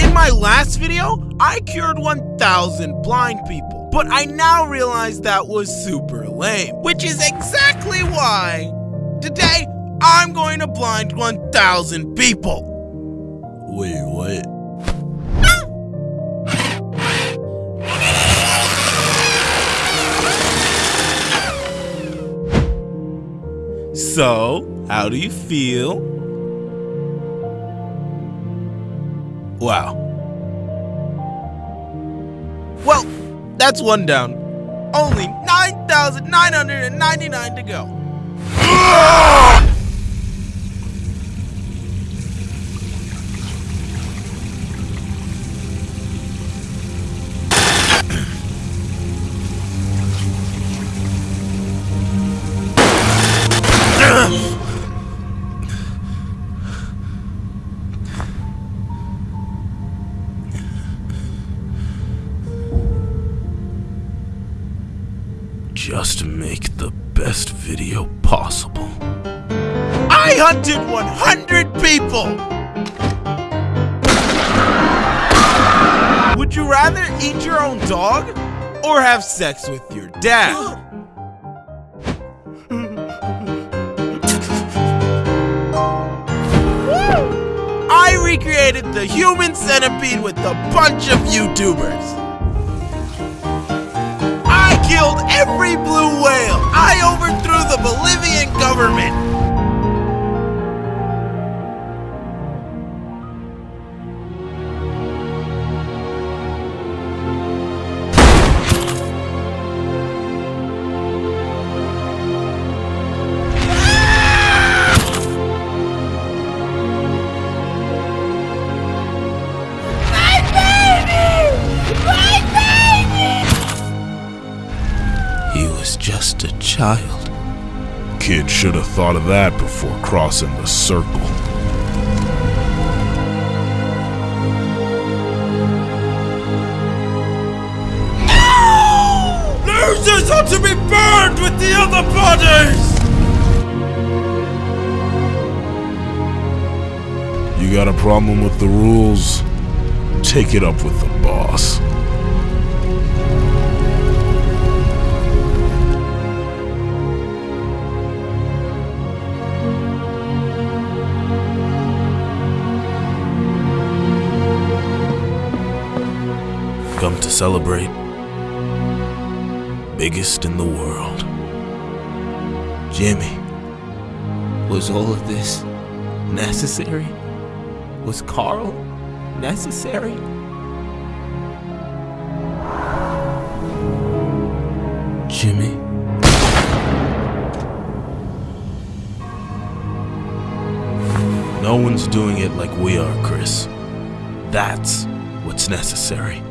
In my last video, I cured 1,000 blind people, but I now realize that was super lame, which is exactly why today I'm going to blind 1,000 people. Wait, what? So, how do you feel? Wow. Well, that's one down. Only 9,999 to go. Just make the best video possible. I hunted 100 people! Would you rather eat your own dog or have sex with your dad? I recreated the human centipede with a bunch of YouTubers. Killed every blue whale. I overthrew the Bolivian government. He was just a child. Kid should have thought of that before crossing the circle. Losers ought to be burned with the other bodies! You got a problem with the rules? Take it up with the boss. Come to celebrate. Biggest in the world. Jimmy, was all of this necessary? Was Carl necessary? Jimmy? No one's doing it like we are, Chris. That's what's necessary.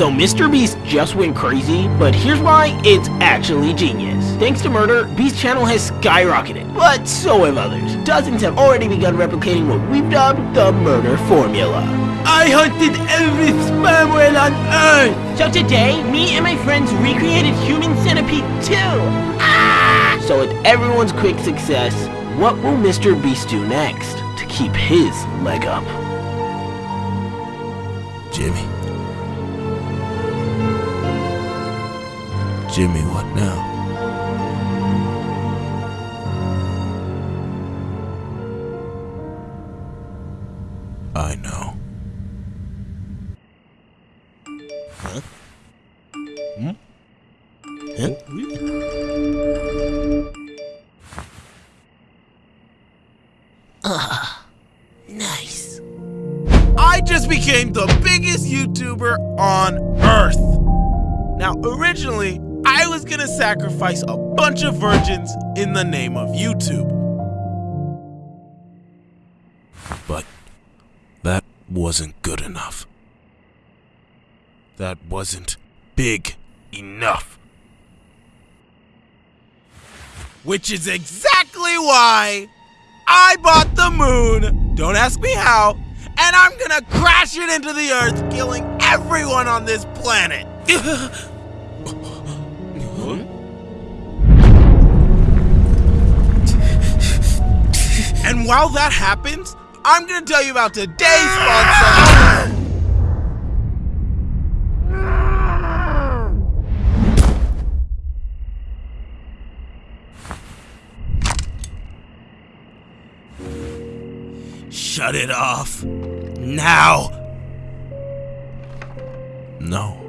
So Mr. Beast just went crazy, but here's why it's actually genius. Thanks to Murder, Beast's channel has skyrocketed, but so have others. Dozens have already begun replicating what we've dubbed the Murder Formula. I hunted every sperm whale on Earth! So today, me and my friends recreated Human Centipede 2! Ah! So with everyone's quick success, what will Mr. Beast do next to keep his leg up? Jimmy? Jimmy, what now? I know. Huh? Hmm? Huh? Nice. I just became the biggest YouTuber on Earth. Now, originally, I was gonna sacrifice a bunch of virgins in the name of YouTube. But that wasn't good enough. That wasn't big enough. Which is exactly why I bought the moon. Don't ask me how. And I'm gonna crash it into the earth, killing everyone on this planet. And while that happens, I'm gonna tell you about today's sponsor. Shut it off. Now. No.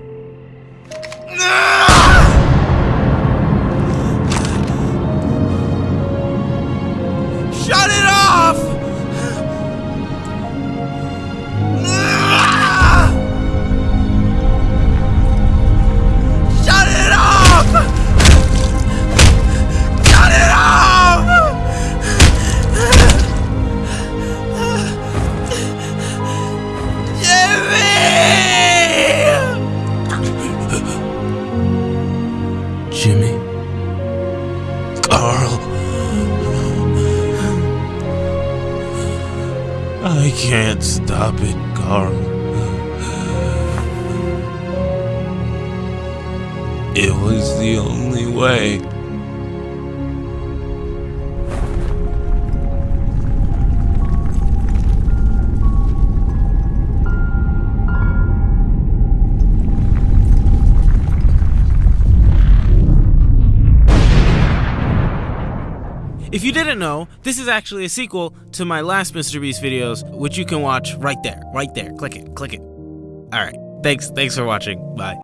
I can't stop it, Carl. It was the only way. If you didn't know, this is actually a sequel to my last Mr. Beast videos, which you can watch right there, right there. Click it, click it. All right. Thanks, thanks for watching. Bye.